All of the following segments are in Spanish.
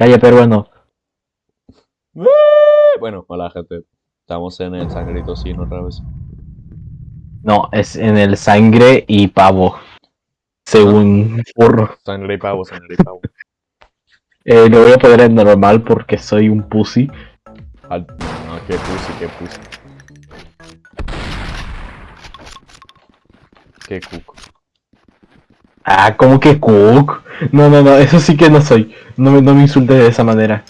Calle peruano. Bueno, hola gente. Estamos en el sangrito sin otra vez. No, es en el sangre y pavo. Según Furro. Sangre y pavo, sangre y pavo. Eh, lo voy a poner en normal porque soy un pussy. Al- No, qué pussy, qué pussy. Qué cuco. Ah, ¿cómo que cook? No, no, no, eso sí que no soy. No me, no me insultes de esa manera.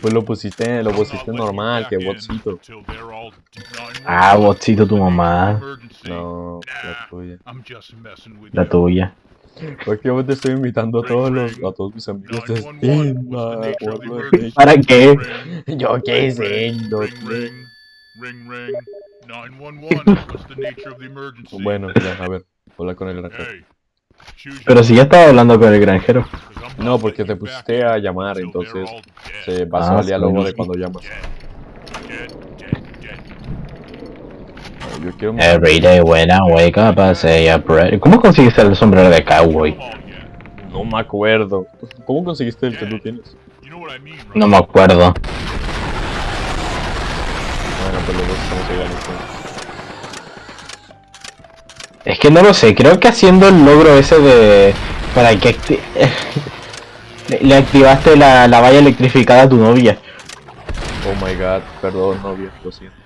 Pues lo pusiste, lo pusiste normal, que botcito. until they're all 911. Ah, botcito tu mamá. No, la tuya. La tuya. Porque yo te estoy invitando a todos los, a todos mis amigos de 911, Steam? ¿Para qué? Yo qué sé, no ring, sé. ring, ring, ring. 911, what's the nature of the emergency? Bueno, ya, a ver, habla con el granjero. Pero si ya estaba hablando con el granjero. No, porque te pusiste a llamar, entonces se basó Ah, al diálogo sí. de cuando llamas. Yo quiero Every day when I wake up I say a prayer. ¿Cómo conseguiste el sombrero de cowboy? No me acuerdo. ¿Cómo conseguiste el que tú tienes? You know what I mean, right? No me acuerdo. Bueno, pues los dos estamos igual. Es que no lo sé, creo que haciendo el logro ese de... Para que acti- le- activaste la, la valla electrificada a tu novia. Oh my god, perdón, novia, lo siento.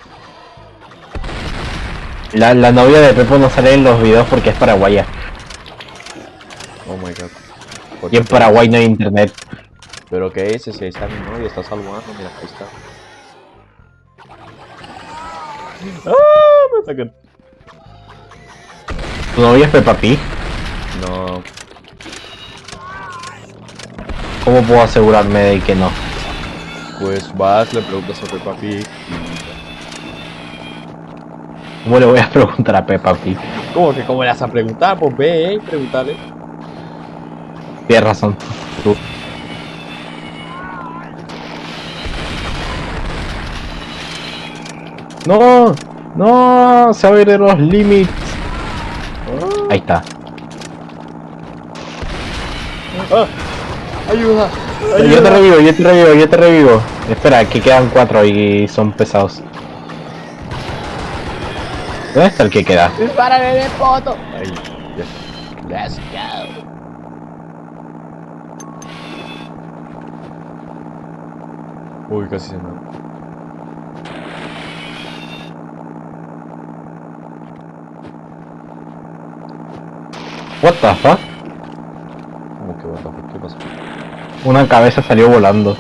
La, la novia de Pepo no sale en los videos porque es paraguaya. Oh my god. ¿Por Y qué? en Paraguay no hay internet. Pero qué es ese, está mi novia, está salvando, mira, ahí está. ¡Ah! Me atacan. ¿Tu novia es Peppa Pig? No, ¿Cómo puedo asegurarme de que no? pues vas, le preguntas a Peppa Pig. ¿Cómo le voy a preguntar a Peppa Pig? ¿Cómo que cómo le vas a preguntar? Pues ve, eh, pregúntale. Tienes razón. Tú. No, no, se abren los límites. Ahí está. ¡Ah! ¡Ayuda! Yo te revivo, yo te revivo, yo te revivo. Espera, que quedan cuatro y son pesados. ¿Dónde está el que queda? ¡Dispárale de foto! Ahí, ya. Let's go. Uy, casi se me... What the fuck? ¿Cómo que what the fuck? ¿Qué pasó? Una cabeza salió volando.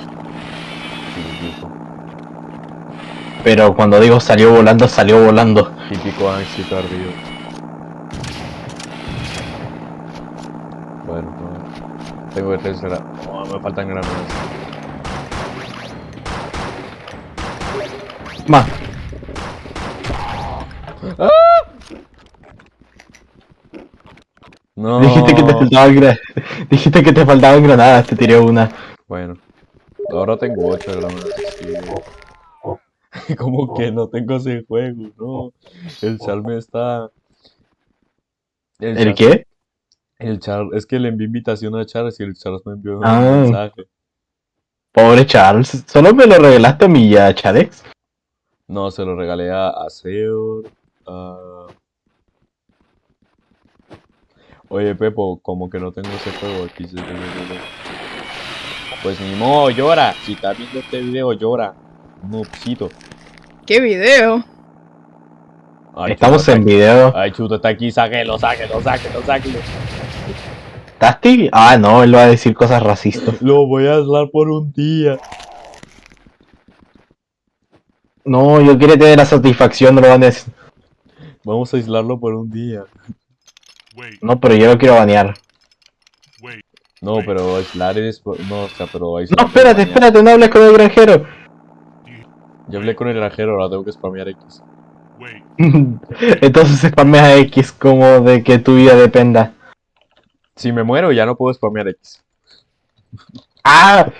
Pero cuando digo salió volando, salió volando. Típico Anxi tardío. Bueno, no. Tengo que tres granadas. Oh, me faltan granadas. Más. No. Dijiste que te faltaban gra- Dijiste que te faltaban granadas, te tiré una. Bueno. Ahora tengo 8 granadas. Sí. ¿Cómo que no tengo ese juego? No. El Char me está. ¿El qué? El Char. Es que le envié invitación a Charles y el Charles me envió un Ah. mensaje. Pobre Charles. Solo me lo regalaste a mí ya, Charex. No, se lo regalé a, a Seor, a... Oye, Pepo, como que no tengo ese juego aquí. ese juego. Pues ni modo, llora. Si estás viendo este video, llora. Noobcito. ¿Qué video? Ay, Estamos chuta, en video. Ay, chuta, está aquí. Sáquelo, sáquelo, sáquelo, sáquelo. ¿Tasti? Ah, no, él va a decir cosas racistas. Lo voy a aislar por un día. No, yo quiero tener la satisfacción, no lo van a decir. Vamos a aislarlo por un día. No, pero yo lo quiero banear. No, pero aislar es... por- No, o sea, pero aislar... No, espérate, espérate, no hables con el granjero. Yo hablé con el granjero, ahora tengo que spamear X. Entonces spameas a X como de que tu vida dependa. Si me muero, ya no puedo spamear X. ¡Ah!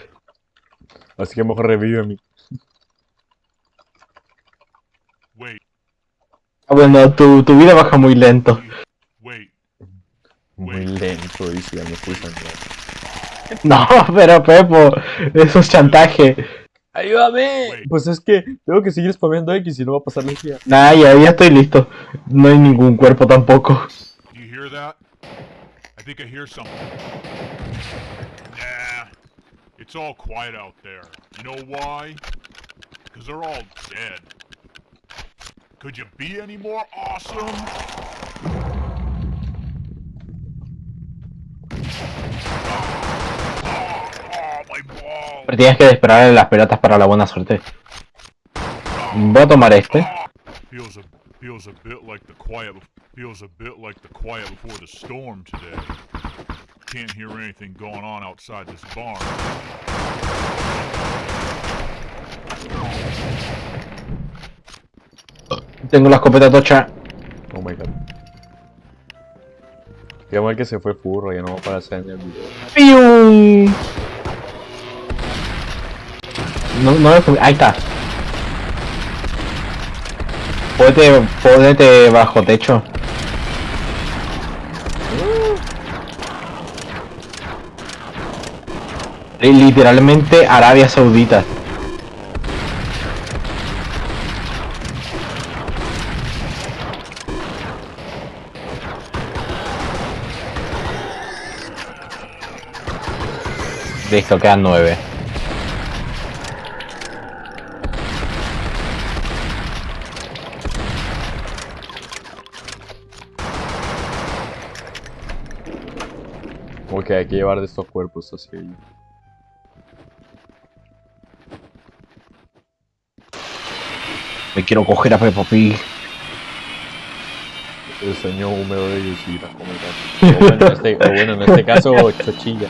Así que mejor revive a mí. wait, Ah, Bueno, tu, tu vida baja muy lento. Muy lento, dice, ya me fui sangrando. No, pero Pepo, eso es chantaje. ¡Ayúdame! Pues es que tengo que seguir spameando X y no va a pasar la energía. Nah, ya, ya estoy listo. No hay ningún cuerpo tampoco. It's all quiet out there. You know why? Because they're all dead. Could you be any more awesome? Oh, my balls! Pero tienes que esperar las piratas para la buena suerte. Voy a tomar este. Feels a feels a bit like the quiet feels a bit like the quiet before the storm today. Can't hear anything going on outside this barn. Tengo la escopeta tocha. Oh my god. Qué mal que se fue furro, ya no va a aparecer en el video. No, no fui- Ahí está. Pódete, pódete bajo techo. Li- Literalmente Arabia Saudita. Listo, quedan nueve. Ok, hay que llevar de estos cuerpos hacia allí. Me quiero coger a Peppa Pig. El sueño húmedo de Yoshira, como el gato. O bueno, en este, o bueno, en este caso, Chochilla.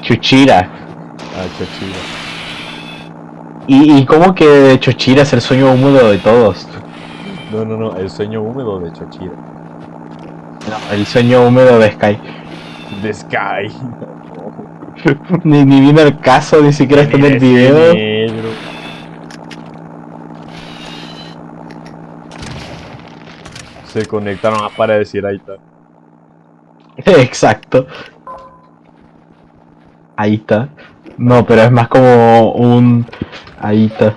Chuchira. Ah, Chochilla. ¿Y, y cómo que Chuchira es el sueño húmedo de todos? No, no, no, el sueño húmedo de Chochira. No, el sueño húmedo de Sky. The Sky. ni, ni viene el caso, ni siquiera está en el video. Negro. Se conectaron a para decir ahí está. Exacto. Ahí está. No, pero es más como un... Ahí está.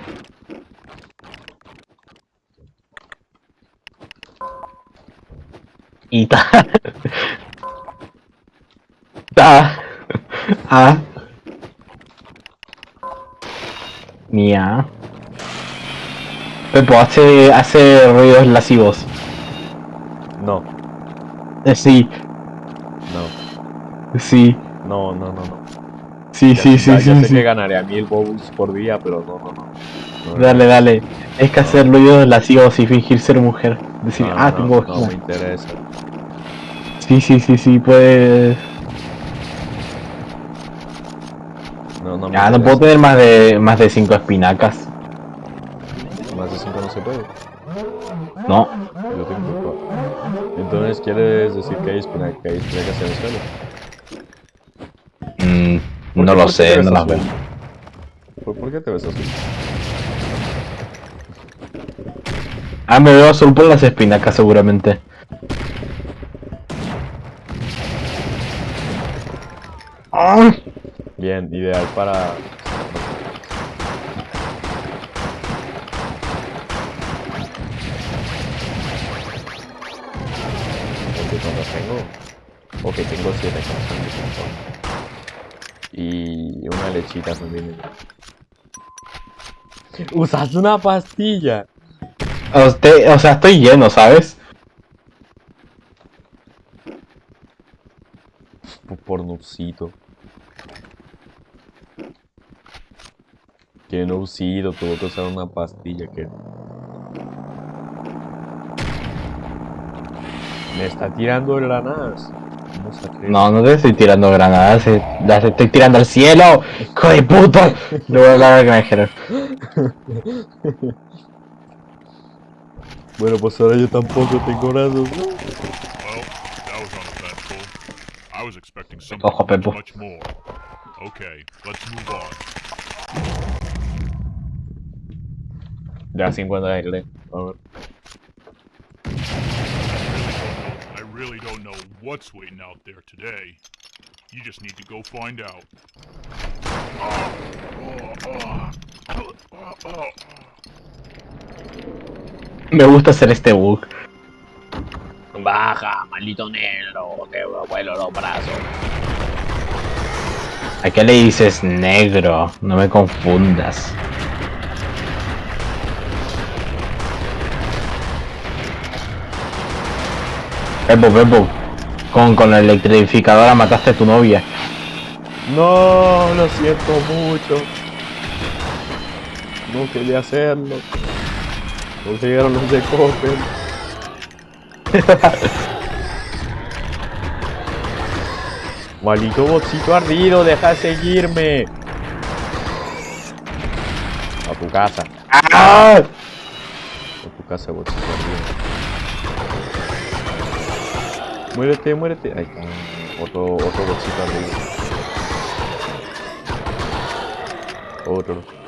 Y ta. Ta. Ah. Mía. Pepo, hace, hace ruidos lascivos. No, Eh, sí, no, sí, no, no, no, no. sí, Ya- sí, sí, ya, ya sí, sé sí. que ganaré a mil bobos por día, pero no, no, no. No, no, Dale, dale. Es que hacer ruidos lascivos y fingir ser mujer. Decir, no, ah, no, tengo no me interesa. Sí, sí, sí, sí, puedes. No, no puedo tener más de más de cinco espinacas. Más de 5 no se puede. No. Yo tengo cuatro. Entonces, ¿quieres decir que hay espinacas, que hay espinacas en el suelo? Mm, ¿Por no qué- lo sé, no las azul? veo. ¿Por, por qué te ves así? Ah, me veo azul por las espinacas seguramente. Ah, Bien, ideal para... Porque cuando tengo... Ok, tengo 7 corazones Y una lechita también. ¡Usas una pastilla! o, te- o sea, estoy lleno, ¿sabes? Por, por nubcito. Que nubcito, tuvo que usar una pastilla que... Me está tirando granadas. No, no te estoy tirando granadas, eh, las estoy tirando al cielo. ¡Hijo de puta! Le voy a hablar al granjero. Bueno, pues ahora yo tampoco tengo brazos. ¿no? Well, that was uneventful. I was expecting something Ojo, Pepo. Okay, let's move on. Ya 50 de aire. A. I really don't know what's waiting out there today. You just need to go find out. Me gusta hacer este bug. Baja, maldito negro, te vuelo los brazos. ¿A qué le dices negro? No me confundas. Pepo, Pepo. Con, con la electrificadora mataste a tu novia. No, lo siento mucho. No quería hacerlo. Llegaron los de. Maldito botcito ardido, deja de seguirme. A tu casa. ¡Ah! A tu casa, botcito ardido. Muérete, muérete. Ahí está. Otro, otro botcito ardido. Otro.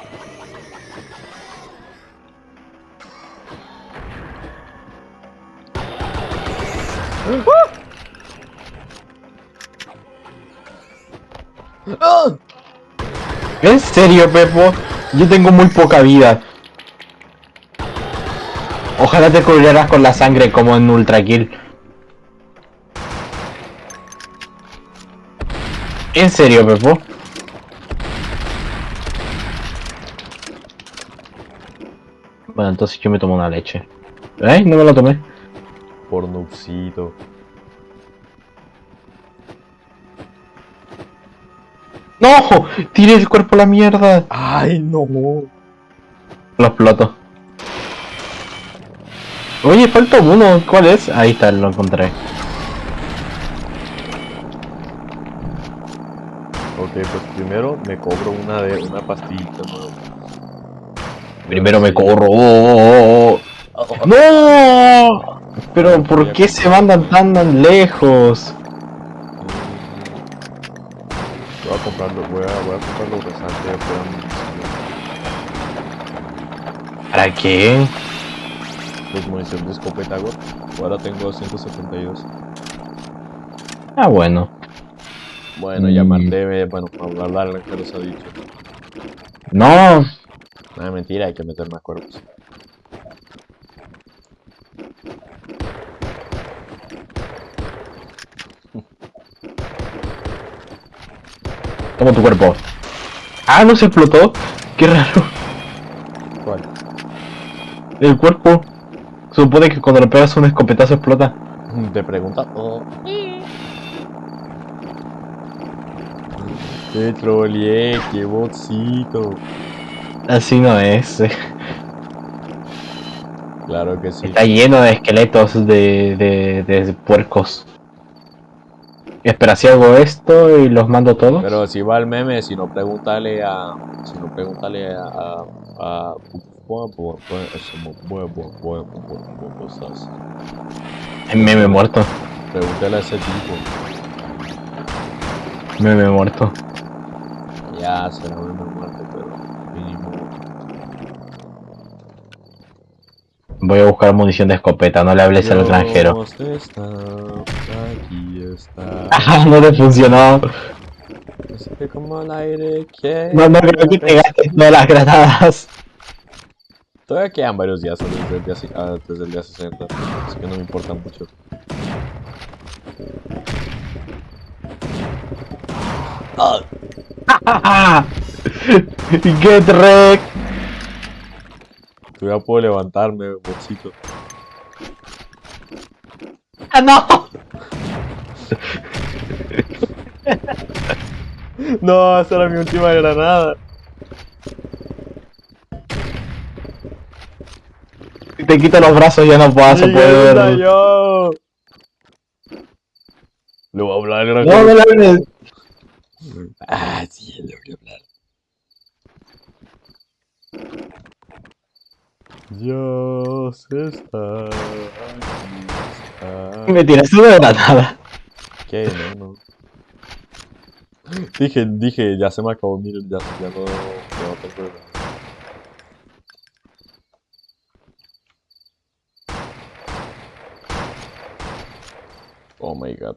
¿En serio, Pepo? Yo tengo muy poca vida. Ojalá te cubrieras con la sangre como en Ultra Kill. ¿En serio, Pepo? Bueno, entonces yo me tomo una leche. ¿Eh? No me la tomé. Por noobcito. ¡No! ¡Tiré el cuerpo a la mierda! ¡Ay, no! Lo exploto. Oye, falta uno. ¿Cuál es? Ahí está, lo encontré. Ok, pues primero me cobro una de una pastillita nueva. Primero me Sí. corro. ¡Oh, oh, oh! ¡No! Pero ¿por qué se mandan tan, tan lejos? Voy a comprarlo, voy a, voy a comprar los restantes. ¿Para qué? Pues munición de escopeta. Ahora tengo 172. Ah, bueno. Bueno, ya Mm. maté, bueno, para hablar que los ha dicho. No. No, mentira, hay que meter más cuerpos. Toma tu cuerpo. Ah, no se explotó. Qué raro. ¿Cuál? El cuerpo. Supone que cuando le pegas un escopetazo explota. Te pregunta todo. Te troleé, qué botcito. Así no es. Claro que sí. Está lleno de esqueletos de, de, de puercos. Espera, si hago esto y los mando todos. Pero si va el meme, si no pregúntale a. Si no pregúntale a. a, a cosas. Meme muerto. Pregúntale a ese tipo. Meme muerto. Ya será un muerto, pero mínimo. Voy a buscar munición de escopeta, no le hables al extranjero. Aquí está. Ah, no le funcionó. Es que como el aire que. No, no creo que te gastes todas las granadas. Todavía quedan varios días desde el día, si- ah, desde el día 60, así que no me importa mucho. Get wrecked. Todavía puedo levantarme, bolsito. Ah, no. No, esa era mi última granada. Si te quito los brazos ya no vas a Miguel poder. yo. Le voy a hablar al No, no le hables. Ah, sí, le voy a hablar. Dios está aquí. Me tiraste una granada. ¿Qué? No, no. Dije, dije, ya se me acabó, miren, ya, ya no, no tengo nada. Oh my god.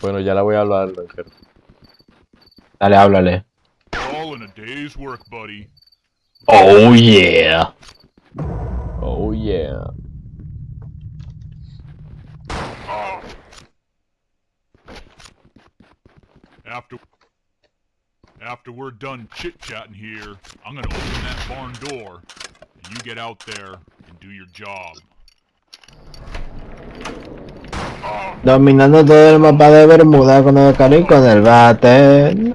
Bueno, ya la voy a hablar, granjero. Dale, háblale. All in a day's work, buddy. Oh yeah. Oh yeah. After after we're done chit-chatting here, I'm gonna open that barn door, and you get out there and do your job. Dominando todo el mapa de Bermuda con el carro y con el bate.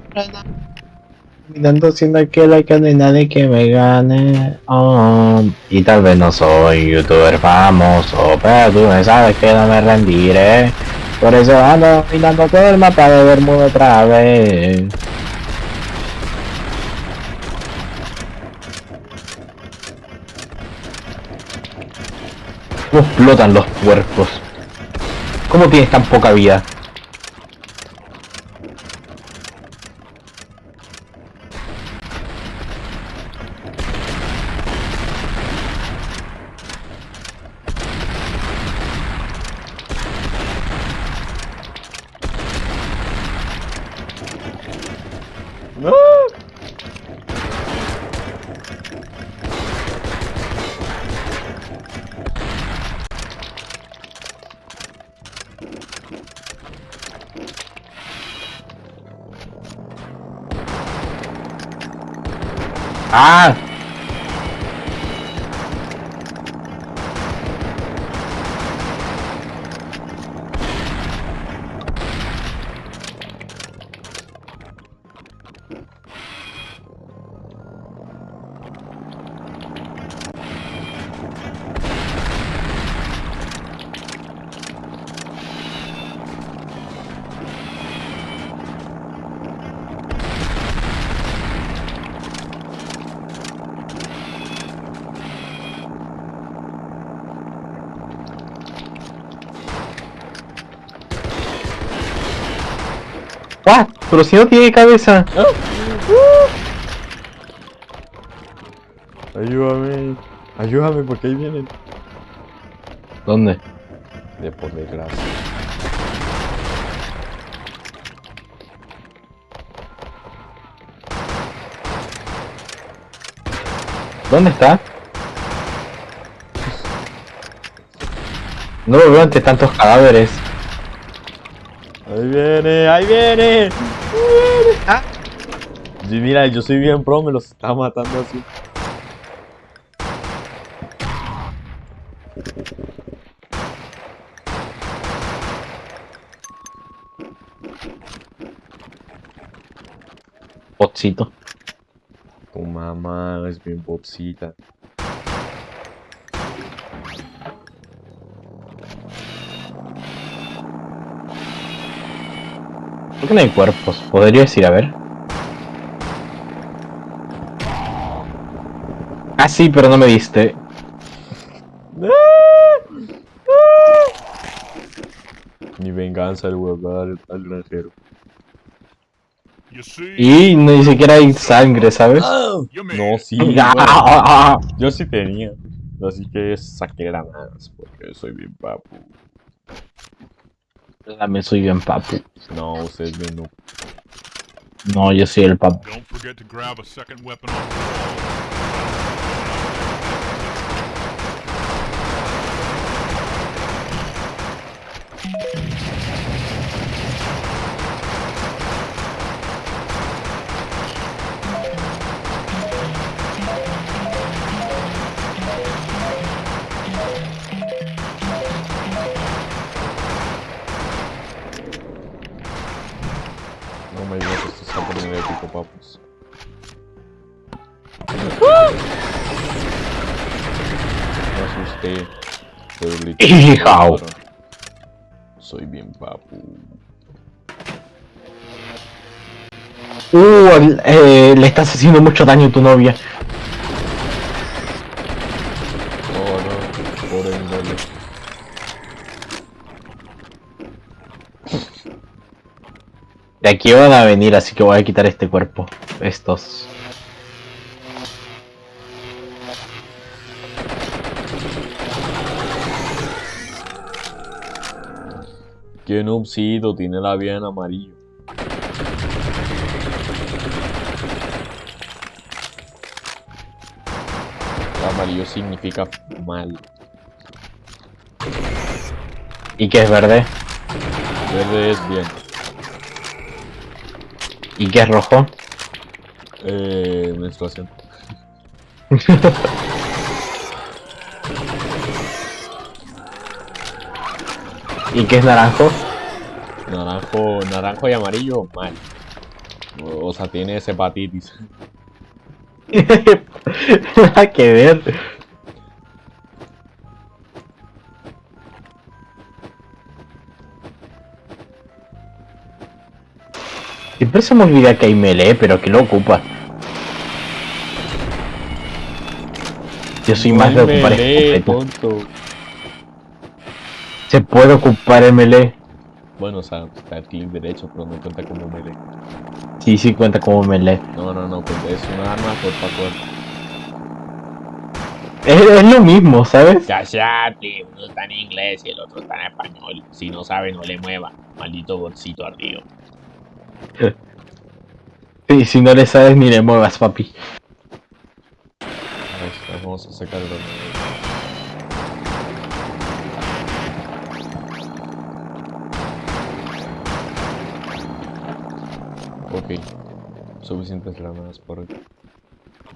Dominando siendo aquel que no hay nadie que me gane. Oh, y tal vez no soy youtuber famoso, pero tú me sabes que no me rendiré. Por eso ando dominando todo el mapa de Bermuda otra vez. ¿Cómo explotan los puercos? ¿Cómo tienes tan poca vida? ¡No! ¡Ah! Pero si no tiene cabeza. Ayúdame. Ayúdame porque ahí vienen. ¿Dónde? De por desgracia. ¿Dónde está? No lo veo ante tantos cadáveres. Ahí viene, ahí viene. Ah. Sí, mira, yo soy bien pro, me los está matando así. Potcito. Tu mamá es bien popsita. ¿Por qué no hay cuerpos? ¿Podrías ir a ver? Ah, sí, pero no me diste. Mi venganza le voy a dar al, granjero. Y ni siquiera hay sangre, ¿sabes? No, sí. bueno, yo sí tenía. Así que saqué granadas porque soy bien papu. También soy bien papu. No, usted es bien noob. No, yo soy el papu. Don't forget to grab a second weapon off the wall. Está poniendo épico, papus. Me asusté. Pero. Soy bien papu. Uh, eh, le estás haciendo mucho daño a tu novia. Oh no, pobre índole. De aquí van a venir, así que voy a quitar este cuerpo. Estos. Qué noobcito, tiene la vida en amarillo. El amarillo significa mal. ¿Y qué es verde? Verde es bien. ¿Y qué es rojo? Eh, menstruación. ¿Y qué es naranjo? Naranjo, naranjo y amarillo, mal. O, o sea, tiene hepatitis. Nada que ver. Siempre se me olvida que hay melee, pero que lo ocupa. Yo soy más de ocupar Melee, tonto. Se puede ocupar el melee. Bueno, o sea, está el clic derecho, pero no cuenta como melee. Sí, sí cuenta como melee. No, no, no, es una arma cuerpo a cuerpo. Es, es lo mismo, ¿sabes? Cállate, uno está en inglés y el otro está en español. Si no sabe, no le mueva. Maldito bolsito ardido. Sí, si no le sabes ni le muevas, papi. Ahí está, Vamos a sacar el horno. Ok. Suficientes granadas por hoy.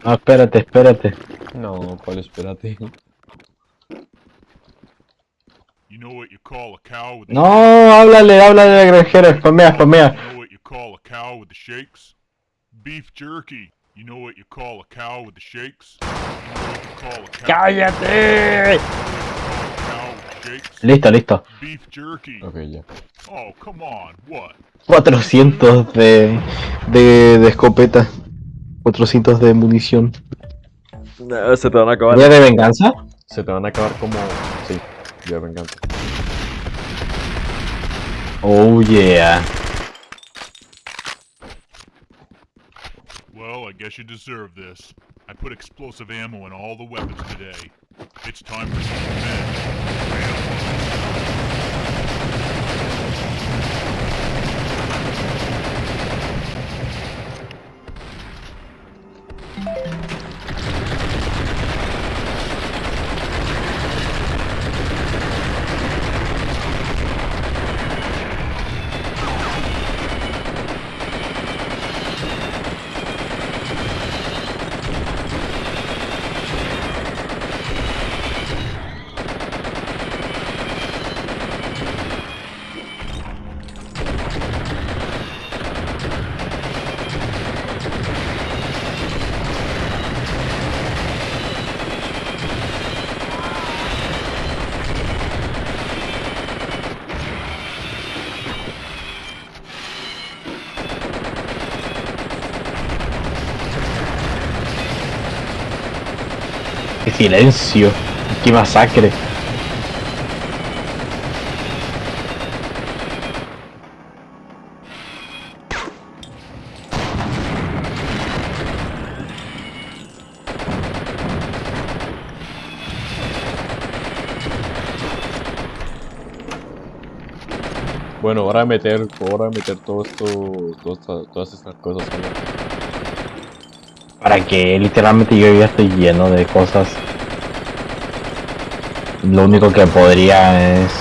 No, espérate, espérate. No, ¿cuál? Espérate. You know what you call a cow with the No, háblale, háblale granjero, spamea, spamea. Cow with the shakes? Beef jerky. You know what you call a cow with the shakes? You know what you call a cow, ¡Cállate! cow with the shakes? Listo, listo. Beef jerky. Ok, ya. Oh, come on. What? 400 de, de, de escopeta. 400 de munición. se te van a acabar. ¿Día de venganza? Se te van a acabar como. Sí, ya venganza. Oh yeah. I guess you deserve this. I put explosive ammo in all the weapons today. It's time for some revenge. Silencio. Qué masacre. Bueno, ahora meter, ahora meter todo esto, todo todas estas cosas. ¿no? Para que literalmente yo ya estoy lleno de cosas lo único que podría es...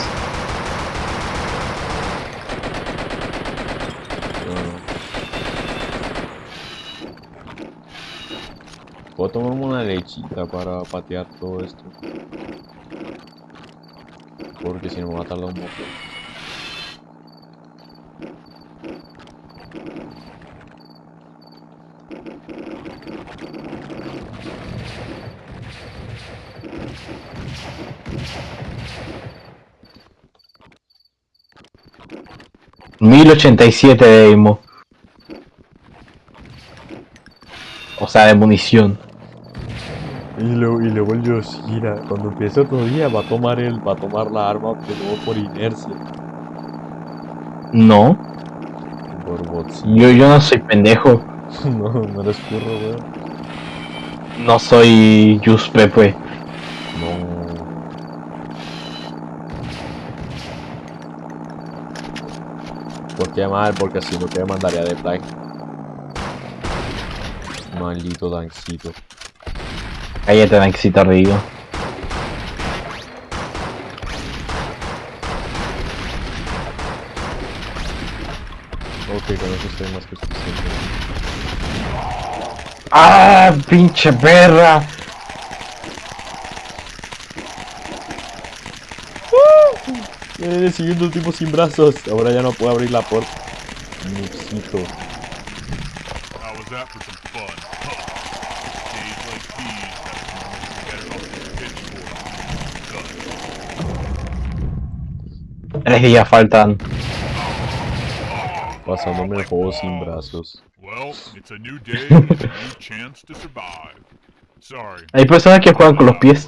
Puedo tomarme una lechita para patear todo esto. Porque si no me va a tardar un poco. 1087 de Emo. O sea, de munición. Y lo, y luego el Yoshira, cuando empiece otro día, va a tomar el, va a tomar la arma de por inercia. No. Por yo, yo no soy pendejo. no, no eres curro, weón. No soy Yuspe. Pues. ¿Por qué mal? Porque si no te mandaría de flag. Maldito dancito. Cállate, Maxito Rigo. Ok, con eso estoy más que suficiente. ¡Ah, pinche perra! Eh, siguiendo un tipo sin brazos. Ahora ya no puedo abrir la puerta. Noobcito. How was that for some fun? Huh. Days like these have to get it off the pitchfork. Done. Tres días faltan. Pasándome el juego sin brazos. Well, it's a new day and a new chance to survive. Sorry. Hay personas que juegan con los pies.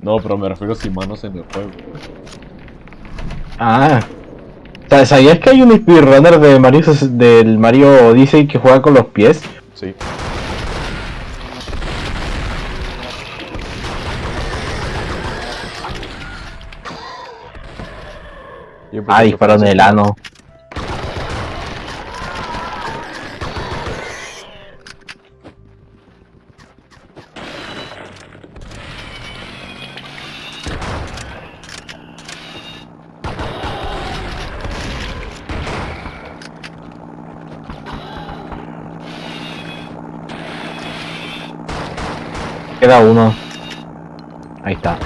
No, pero me refiero sin manos en el juego. Ah. ¿Sabías que hay un speedrunner de Mario, del Mario Odyssey que juega con los pies? Sí. Ah, que disparó en el ano. Queda uno. Ahí está.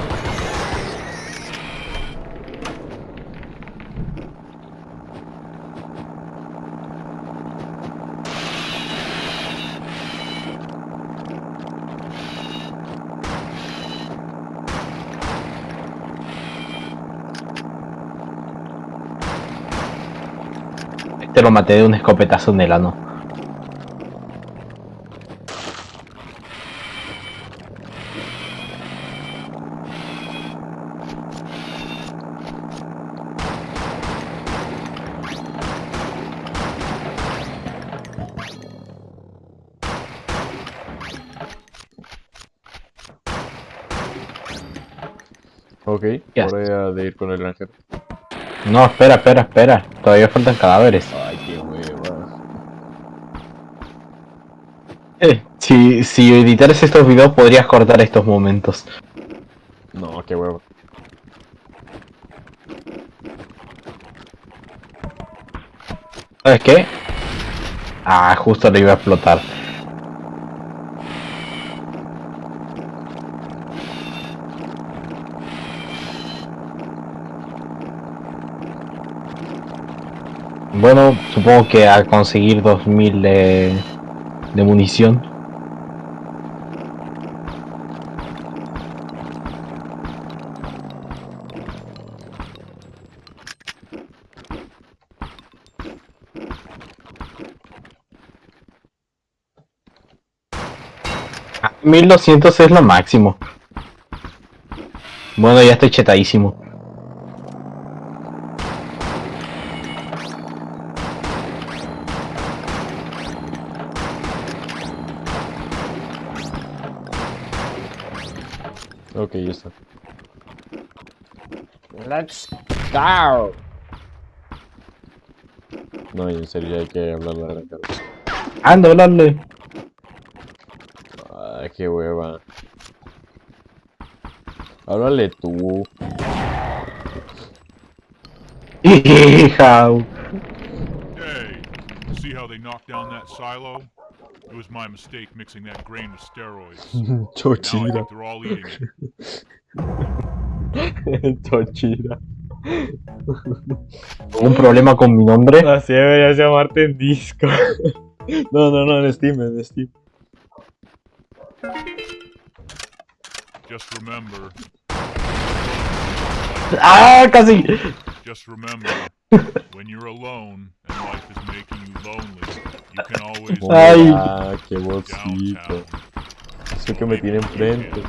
Este lo maté de un escopetazo en el ano. Ok, hora de ir con el granjero. No, espera, espera, espera. Todavía faltan cadáveres. Ay, qué hueva. Eh, si, si editaras estos videos podrías cortar estos momentos. No, qué hueva. ¿Sabes qué? Ah, justo le iba a explotar. Bueno, supongo que a conseguir 2000 de, de munición. Ah, 1200 es lo máximo. Bueno, ya estoy chetadísimo. Ok, ya está. Let's go. No, en serio hay que hablar al granjero. Anda, hablarle. Ay, qué hueva. Háblale tú. Hija. Hey, see how they knocked down that silo? It was my mistake mixing that grain with steroids. Now I they're all eating it. Chochira. ¿Un problema con mi nombre? Así deberías llamarte en disco. No, no, no, en Steam, en Steam. Just remember, ¡Ah, casi! just remember, when you're alone and life is making you lonely, you can always Ay. Ah, qué bolsito. Eso que me tiene enfrente.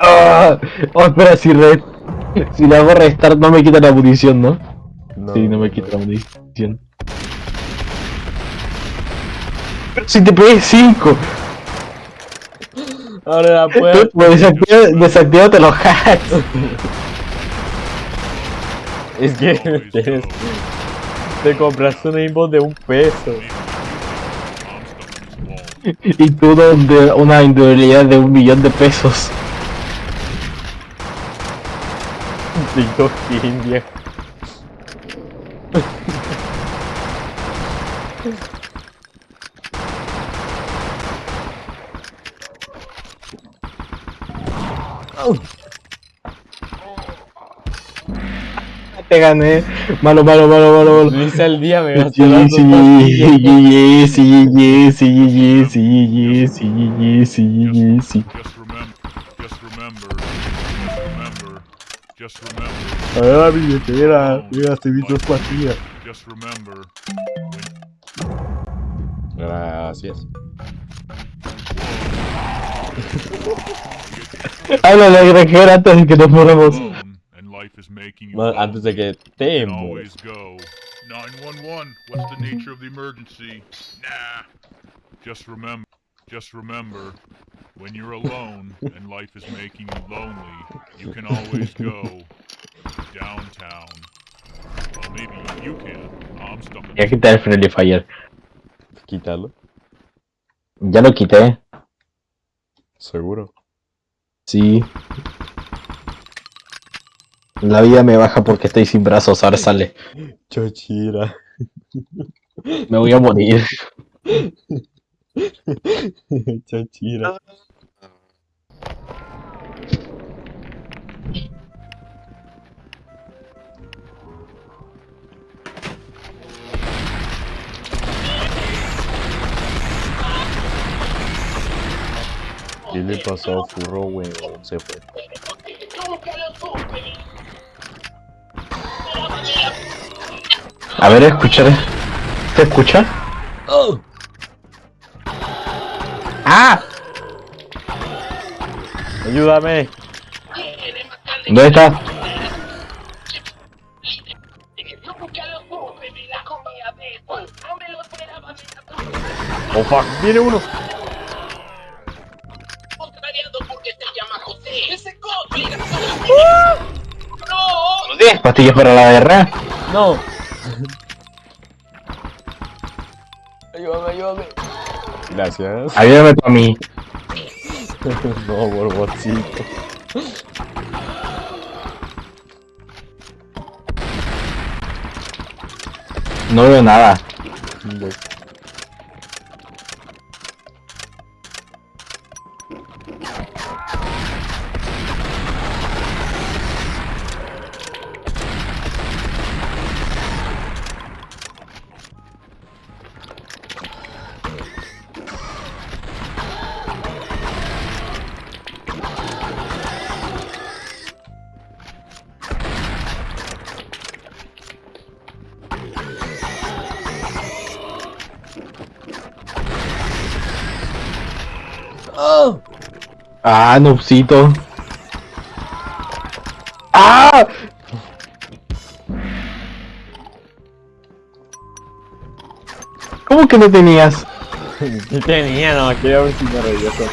¡Ah! Oh, espera, si, re... si le hago restart no me quita la munición, ¿no? No, sí, no me quita la munición. Pero si te pegué 5. Abre la puerta. Pues desactiva- desactívate los hacks. Es que te compraste un aimbot de un peso. Y tú donde una individualidad de un millón de pesos. TikTok India. Te gané. Malo, malo, malo, malo, malo. Dice el día me gasté Sí, las dos sí, pastillas. sí, sí, sí, sí, sí, sí, sí, sí, sí. Just remember, just remember, just remember, just remember, A ver la billetera. Me gasté mis dos pastillas. Gracias. Granjero antes de que nos moramos. Alone, and life is making you Ma- Antes de que te can mueras. always go. 911, what's the nature of the emergency? Nah. Just remember, just remember, when you're alone and life is making you lonely, you can always go downtown. Well, maybe you can. I'm stuck in Voy a quitar el Friendly Fire. Quítalo. Ya lo quité. Seguro. Sí. La vida me baja porque estoy sin brazos, ahora sale. Chochira. Me voy a morir. Chochira. ¿Qué le pasó a Furro, weón? Se fue. A ver, escuchar. ¿Se escucha? ¡Ah! ¡Ayúdame! ¿Dónde está? ¡Oh, fuck! ¡Viene uno! ¿No tienes pastillas para la guerra? ¡No! ayúdame, ayúdame. Gracias. Ayúdame tú a mí. no, borbotcito. No veo nada. Ah, Nupsito. ¡Ah! ¿Cómo que no tenías? ¿Qué tenía? No, quería ver si me regreso.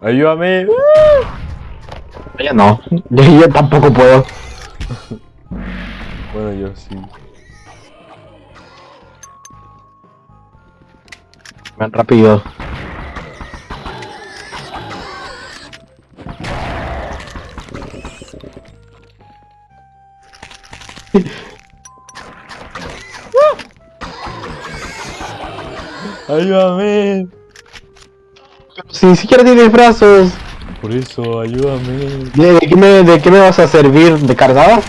Ayúdame. Ya no. Yo, yo tampoco puedo. Bueno, yo sí. Ven rápido. Ayúdame. Si ni siquiera tienes brazos. Por eso, ayúdame. ¿De, de qué me, ¿De qué me vas a servir? ¿De cargada?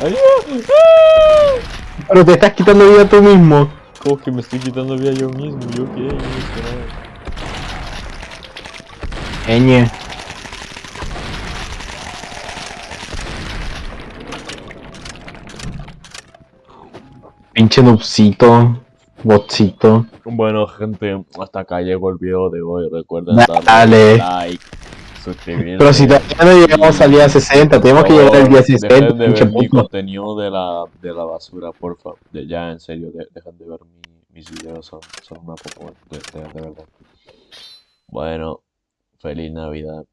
Ayúdame. Pero te estás quitando vida tú mismo. ¿Cómo que me estoy quitando vida yo mismo? ¿Yo qué? Yo nada. Eñe. Pinche Nupsito. Botcito. Bueno, gente, hasta acá llegó el video de hoy. Recuerden Dale. darle like, suscribirse. Pero si todavía no llegamos al día 60, tenemos que llegar al día 60, Dejen de ver mi contenido de la, de la basura, porfa. De, ya, en serio, de- dejen de ver mi- mis videos, son, son una poco de, de, de verdad. Bueno, feliz Navidad.